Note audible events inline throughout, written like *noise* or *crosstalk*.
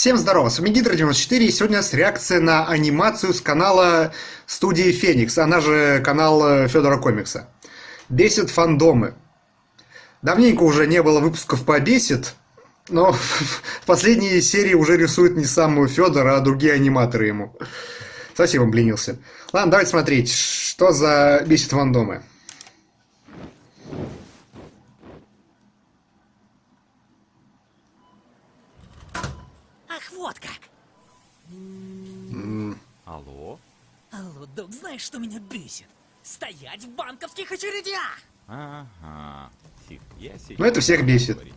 Всем здорово, с вами Гидро94, и сегодня у нас реакция на анимацию с канала студии Феникс, она же канал Федора Комикса. Бесит фандомы. Давненько уже не было выпусков по Бесит, но *laughs* в последней серии уже рисует не сам Федор, а другие аниматоры ему. Совсем обленился. Ладно, давайте смотреть, что за Бесит фандомы. Ах, вот как! Алло? Алло, док, знаешь, что меня бесит? Стоять в банковских очередях! Ага. Тихо, я сейчас... Ну, это всех бесит. говорить.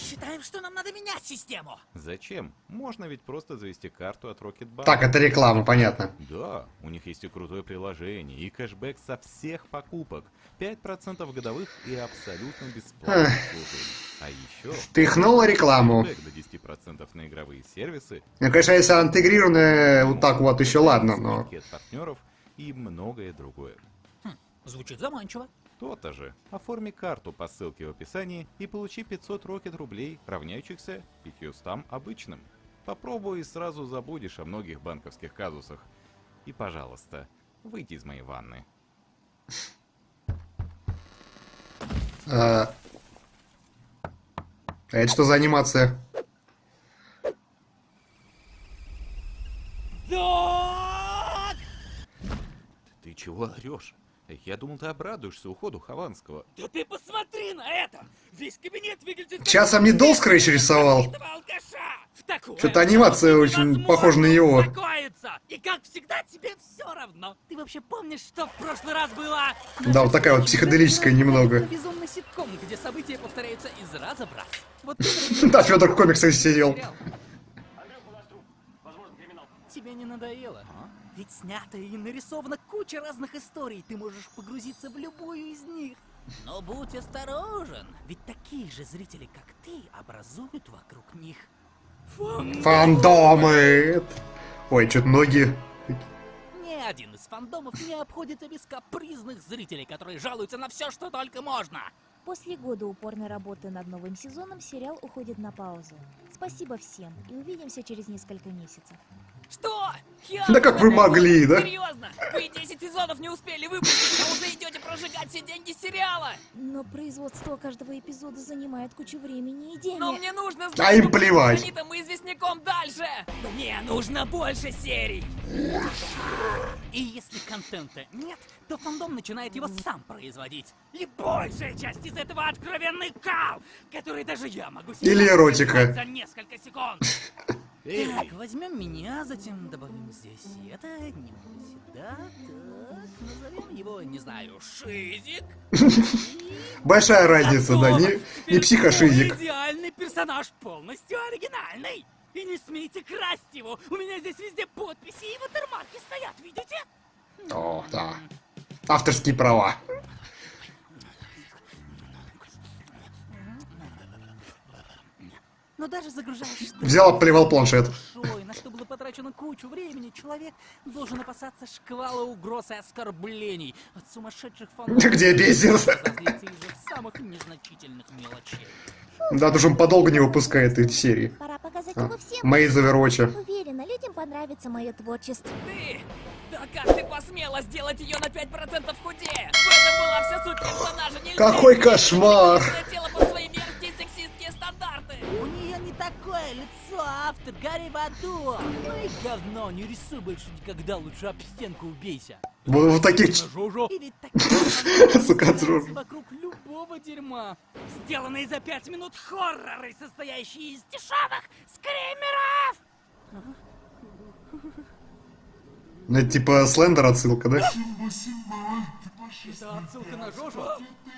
Считаем, что нам надо менять систему! Зачем? Можно ведь просто завести карту от Rocketbank. Так, это реклама, понятно. Да, у них есть и крутое приложение, и кэшбэк со всех покупок. 5% годовых и абсолютно бесплатно. А еще... Пихнула рекламу. до 10% на игровые сервисы, Ну, конечно, если она интегрированная вот так вот, еще ладно, но... партнеров и многое другое. Звучит заманчиво. То-то же. Оформи карту по ссылке в описании и получи 500 рокет рублей, равняющихся 500 обычным. Попробуй и сразу забудешь о многих банковских казусах. И, пожалуйста, выйди из моей ванны. А а это что за анимация? Ты чего орешь? Я думал, ты обрадуешься уходу Хованского. Да ты посмотри на это! Весь кабинет выглядит... Часом не Долл Скретч рисовал? Что-то анимация очень похожа на его. И как всегда, тебе все равно. Ты вообще помнишь, что в прошлый раз было? Да, вот такая вот психоделическая немного. Безумный ситком, где события повторяются из раза в раз. Вот *laughs* Да, Федор в комиксах сидел. Тебе не надоело? Ведь снято и нарисована куча разных историй. Ты можешь погрузиться в любую из них. Но будь осторожен, ведь такие же зрители, как ты, образуют вокруг них Фандомы. Ой, что-то ноги. Ни один из фандомов не обходится без капризных зрителей, которые жалуются на все, что только можно. После года упорной работы над новым сезоном сериал уходит на паузу. Спасибо всем и увидимся через несколько месяцев. Что? Да как вы могли, да? Серьезно? Вы 10 сезонов не успели выпустить, а уже идете прожигать все деньги сериала? Но производство каждого эпизода занимает кучу времени и денег. Но мне нужно знать, А им плевать. Гранитом и Известняком дальше! Мне нужно больше серий! И если контента нет, то фандом начинает его сам производить. И большая часть из этого откровенный кал, который даже я могу себе Или эротика. за несколько секунд. *laughs* Эй, Так, возьмем меня, затем добавим здесь это, немного сюда, так, назовем его, не знаю, Шизик. *laughs* Большая разница, да, не, не психошизик. идеальный персонаж полностью оригинальный. И не смейте красть его. У меня здесь везде подписи и ватермарки стоят, видите? О, да. Авторские права. Но даже загружаешь *laughs* Взял, плевал планшет. на что было потрачено кучу времени, человек должен опасаться шквала угроз и оскорблений от сумасшедших фанатов. Где бесит? самых незначительных мелочей. Да, тоже он подолго не выпускает эти серии. Пора показать А, его всем. Мои из Овервотча. Уверена, людям понравится мое творчество. Ты! Да как ты посмела сделать ее на 5% худее? В этом была вся суть персонажа. Нельзя Какой кошмар! тело такое лицо, автор, гори в аду. Ну и говно, не рисуй больше никогда, лучше об стенку убейся. Вот, вот таких... Сука, Жужу. вокруг любого дерьма. Сделанные за пять минут хорроры, состоящие из дешевых скримеров. Ну, это типа Слендер отсылка, да? Это отсылка на Жожу?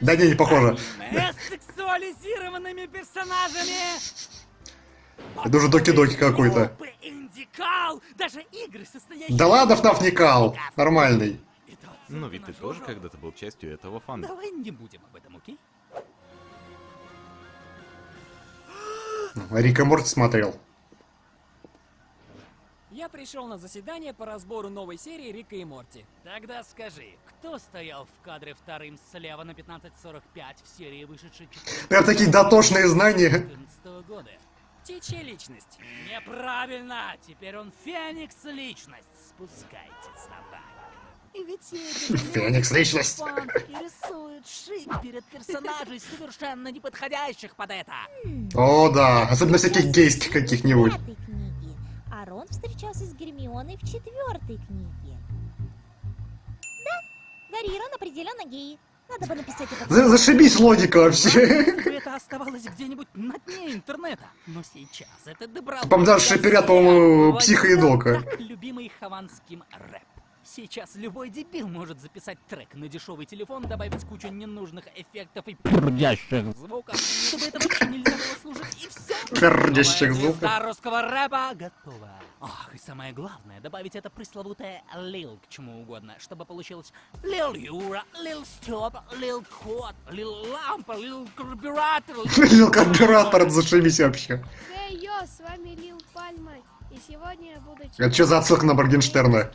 Да не, не похоже. С сексуализированными персонажами! Это уже Доки-Доки какой-то. Группы Индикал! Даже игры, состоящие... Да ладно, ФНАФ не кал. Нормальный. Ну ведь на ты тоже когда-то был частью этого фанда. Давай не будем об этом, окей? Рика Морти смотрел. Я пришел на заседание по разбору новой серии Рика и Морти. Тогда скажи, кто стоял в кадре вторым слева на 15.45 в серии, вышедшей 14 Прям такие дотошные знания. 14 года? Птичья личность. Неправильно! Теперь он Феникс личность. Спускайте собак. И ведь *laughs* Феникс личность. фанки рисуют шик перед персонажей, совершенно не подходящих под это. О, да. Особенно всяких гейских каких-нибудь. В пятой книге. А Рон встречался с Гермионой в четвертой книге. Да, Гарри и Рон определенно геи. Надо бы написать это. За- Зашибись логика вообще. *laughs* Это оставалось где-нибудь на дне интернета. Но сейчас это добралось до шиперят, по-моему, психоедока. Так любимый хованским рэп. Сейчас любой дебил может записать трек на дешевый телефон, добавить кучу ненужных эффектов и пердящих звуков, чтобы это вообще нельзя было слушать, и все. Пердящих звуков. русского рэпа готова. Ах, и самое главное, добавить это пресловутое лил к чему угодно, чтобы получилось Лил Юра, Лил Стоп, Лил Кот, Лил Лампа, Лил Карбюратор, Лил *laughs* карбюратор, зашибись вообще. Эй, йо, с вами Лил Пальма, и сегодня я буду... Это что за отсылка на Моргенштерна?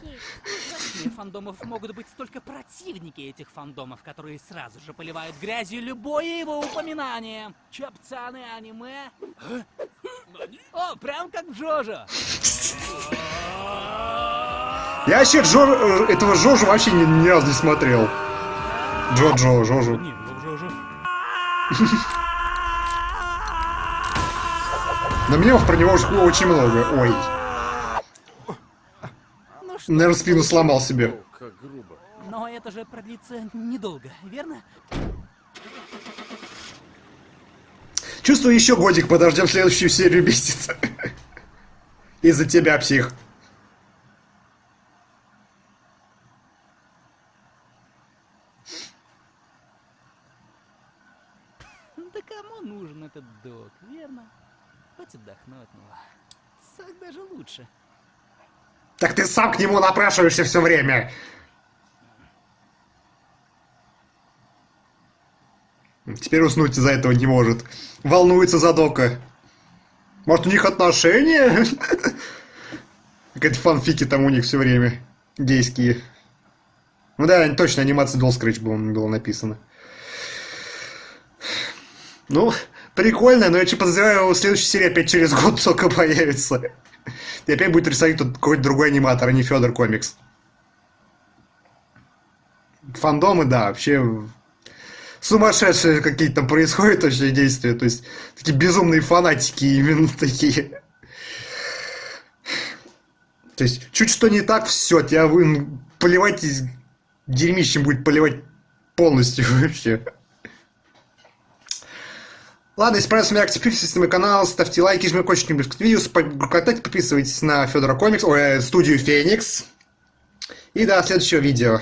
Среди фандомов могут быть столько противники этих фандомов, которые сразу же поливают грязью любое его упоминание. Чё, пацаны, аниме? О, прям как Джожо. Я вообще Джо... э, этого Жожу вообще ни, ни разу не смотрел. Джо-Джо, Жожу. Не, *laughs* Но мемов про него уже очень много. Ой. Ну что, Наверное, спину сломал себе. но это же продлится недолго, верно? Чувствую, еще годик подождем следующую серию месяца. Из-за тебя, псих. Да кому нужен этот док, верно? Хоть отдохну от него. Так даже лучше. Так ты сам к нему напрашиваешься все время. Теперь уснуть из-за этого не может. Волнуется за Дока. Может, у них отношения? *laughs* Какие-то фанфики там у них все время. Гейские. Ну да, точно, анимация Doll Scratch было, было написано. Ну, прикольно, но я че подозреваю, следующая серия опять через год *laughs* только появится. И опять будет рисовать тут какой-то другой аниматор, а не Федор Комикс. Фандомы, да, вообще сумасшедшие какие-то там происходят вообще действия. То есть такие безумные фанатики именно такие. То есть чуть что не так, все, тебя вы поливать дерьмищем будет поливать полностью *laughs* вообще. Ладно, если понравился реакция, подписывайтесь на мой канал, ставьте лайки, жмите колокольчик к видео, контакте, подписывайтесь на Федора Комикс, ой, э, студию Феникс. И до следующего видео.